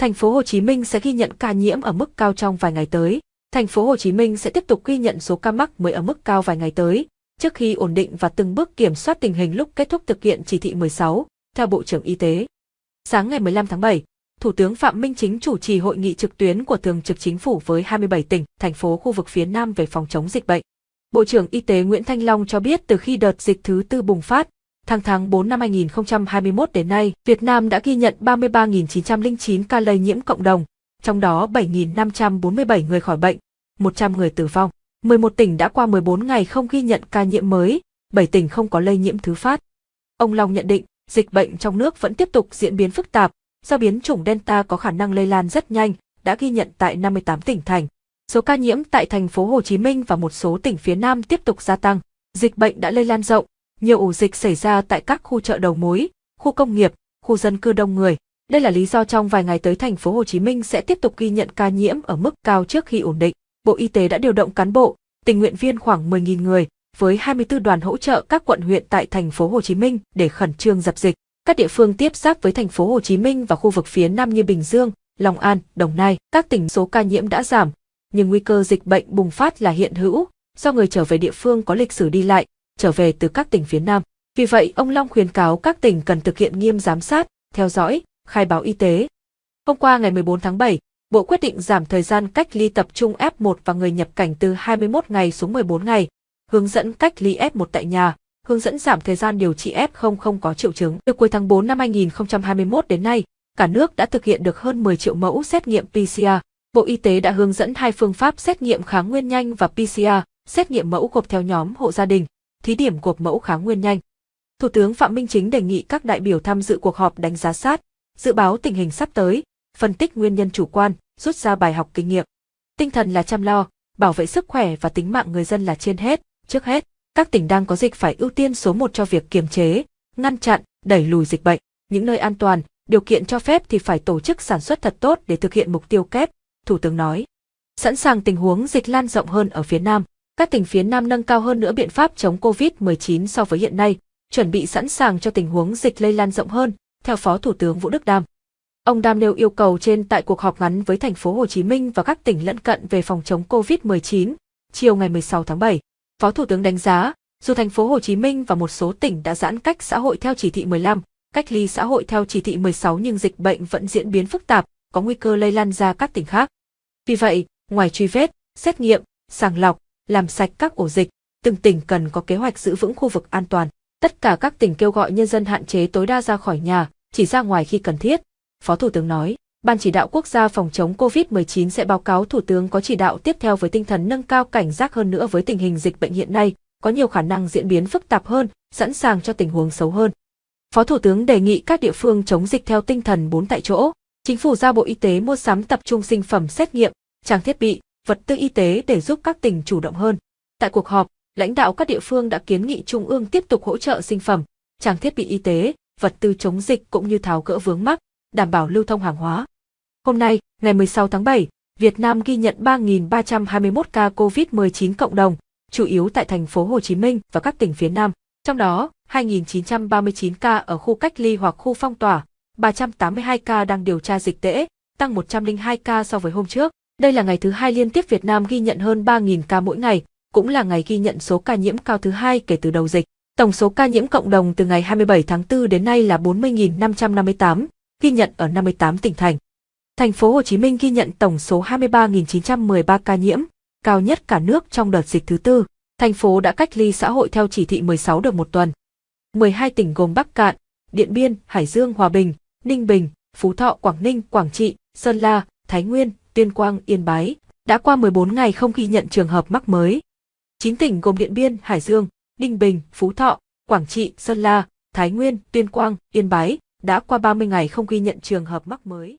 Thành phố Hồ Chí Minh sẽ ghi nhận ca nhiễm ở mức cao trong vài ngày tới. Thành phố Hồ Chí Minh sẽ tiếp tục ghi nhận số ca mắc mới ở mức cao vài ngày tới, trước khi ổn định và từng bước kiểm soát tình hình lúc kết thúc thực hiện chỉ thị 16, theo Bộ trưởng Y tế. Sáng ngày 15 tháng 7, Thủ tướng Phạm Minh Chính chủ trì hội nghị trực tuyến của Thường trực Chính phủ với 27 tỉnh, thành phố khu vực phía Nam về phòng chống dịch bệnh. Bộ trưởng Y tế Nguyễn Thanh Long cho biết từ khi đợt dịch thứ tư bùng phát, tháng tháng 4 năm 2021 đến nay, Việt Nam đã ghi nhận 33.909 ca lây nhiễm cộng đồng, trong đó 7.547 người khỏi bệnh, 100 người tử vong. 11 tỉnh đã qua 14 ngày không ghi nhận ca nhiễm mới, 7 tỉnh không có lây nhiễm thứ phát. Ông Long nhận định, dịch bệnh trong nước vẫn tiếp tục diễn biến phức tạp, do biến chủng Delta có khả năng lây lan rất nhanh, đã ghi nhận tại 58 tỉnh thành. Số ca nhiễm tại thành phố Hồ Chí Minh và một số tỉnh phía Nam tiếp tục gia tăng. Dịch bệnh đã lây lan rộng, nhiều ổ dịch xảy ra tại các khu chợ đầu mối, khu công nghiệp, khu dân cư đông người. Đây là lý do trong vài ngày tới thành phố Hồ Chí Minh sẽ tiếp tục ghi nhận ca nhiễm ở mức cao trước khi ổn định. Bộ Y tế đã điều động cán bộ, tình nguyện viên khoảng 10.000 người với 24 đoàn hỗ trợ các quận huyện tại thành phố Hồ Chí Minh để khẩn trương dập dịch. Các địa phương tiếp giáp với thành phố Hồ Chí Minh và khu vực phía Nam như Bình Dương, Long An, Đồng Nai, các tỉnh số ca nhiễm đã giảm, nhưng nguy cơ dịch bệnh bùng phát là hiện hữu, do người trở về địa phương có lịch sử đi lại, trở về từ các tỉnh phía Nam. Vì vậy, ông Long khuyến cáo các tỉnh cần thực hiện nghiêm giám sát, theo dõi, khai báo y tế. Hôm qua ngày 14 tháng 7, Bộ quyết định giảm thời gian cách ly tập trung F1 và người nhập cảnh từ 21 ngày xuống 14 ngày, hướng dẫn cách ly F1 tại nhà, hướng dẫn giảm thời gian điều trị F0 không có triệu chứng. Từ cuối tháng 4 năm 2021 đến nay, cả nước đã thực hiện được hơn 10 triệu mẫu xét nghiệm PCR. Bộ Y tế đã hướng dẫn hai phương pháp xét nghiệm kháng nguyên nhanh và PCR, xét nghiệm mẫu gộp theo nhóm hộ gia đình, thí điểm cuộc mẫu kháng nguyên nhanh. Thủ tướng Phạm Minh Chính đề nghị các đại biểu tham dự cuộc họp đánh giá sát, dự báo tình hình sắp tới, phân tích nguyên nhân chủ quan, rút ra bài học kinh nghiệm. Tinh thần là chăm lo, bảo vệ sức khỏe và tính mạng người dân là trên hết, trước hết, các tỉnh đang có dịch phải ưu tiên số một cho việc kiềm chế, ngăn chặn, đẩy lùi dịch bệnh. Những nơi an toàn, điều kiện cho phép thì phải tổ chức sản xuất thật tốt để thực hiện mục tiêu kép, Thủ tướng nói. Sẵn sàng tình huống dịch lan rộng hơn ở phía Nam, các tỉnh phía Nam nâng cao hơn nữa biện pháp chống COVID-19 so với hiện nay, chuẩn bị sẵn sàng cho tình huống dịch lây lan rộng hơn, theo Phó Thủ tướng Vũ Đức Đam. Ông Đam nêu yêu cầu trên tại cuộc họp ngắn với thành phố Hồ Chí Minh và các tỉnh lân cận về phòng chống COVID-19, chiều ngày 16 tháng 7. Phó Thủ tướng đánh giá, dù thành phố Hồ Chí Minh và một số tỉnh đã giãn cách xã hội theo chỉ thị 15, cách ly xã hội theo chỉ thị 16 nhưng dịch bệnh vẫn diễn biến phức tạp, có nguy cơ lây lan ra các tỉnh khác. Vì vậy, ngoài truy vết, xét nghiệm, sàng lọc, làm sạch các ổ dịch, từng tỉnh cần có kế hoạch giữ vững khu vực an toàn. Tất cả các tỉnh kêu gọi nhân dân hạn chế tối đa ra khỏi nhà, chỉ ra ngoài khi cần thiết. Phó Thủ tướng nói, Ban chỉ đạo quốc gia phòng chống COVID-19 sẽ báo cáo Thủ tướng có chỉ đạo tiếp theo với tinh thần nâng cao cảnh giác hơn nữa với tình hình dịch bệnh hiện nay, có nhiều khả năng diễn biến phức tạp hơn, sẵn sàng cho tình huống xấu hơn. Phó Thủ tướng đề nghị các địa phương chống dịch theo tinh thần bốn tại chỗ. Chính phủ giao Bộ Y tế mua sắm tập trung sinh phẩm xét nghiệm, trang thiết bị, vật tư y tế để giúp các tỉnh chủ động hơn. Tại cuộc họp, lãnh đạo các địa phương đã kiến nghị Trung ương tiếp tục hỗ trợ sinh phẩm, trang thiết bị y tế, vật tư chống dịch cũng như tháo gỡ vướng mắc, đảm bảo lưu thông hàng hóa. Hôm nay, ngày 16 tháng 7, Việt Nam ghi nhận 3.321 ca COVID-19 cộng đồng, chủ yếu tại thành phố Hồ Chí Minh và các tỉnh phía Nam. Trong đó, 2.939 ca ở khu cách ly hoặc khu phong tỏa, 382 ca đang điều tra dịch tễ, tăng 102 ca so với hôm trước. Đây là ngày thứ hai liên tiếp Việt Nam ghi nhận hơn 3.000 ca mỗi ngày, cũng là ngày ghi nhận số ca nhiễm cao thứ hai kể từ đầu dịch. Tổng số ca nhiễm cộng đồng từ ngày 27 tháng 4 đến nay là 40.558, ghi nhận ở 58 tỉnh thành. Thành phố Hồ Chí Minh ghi nhận tổng số 23.913 ca nhiễm, cao nhất cả nước trong đợt dịch thứ tư. Thành phố đã cách ly xã hội theo chỉ thị 16 được một tuần. 12 tỉnh gồm Bắc Cạn, Điện Biên, Hải Dương, Hòa Bình, Ninh Bình, Phú Thọ, Quảng Ninh, Quảng Trị, Sơn La, Thái Nguyên, Tuyên Quang, Yên Bái, đã qua 14 ngày không ghi nhận trường hợp mắc mới. 9 tỉnh gồm Điện Biên, Hải Dương, Ninh Bình, Phú Thọ, Quảng Trị, Sơn La, Thái Nguyên, Tuyên Quang, Yên Bái đã qua 30 ngày không ghi nhận trường hợp mắc mới.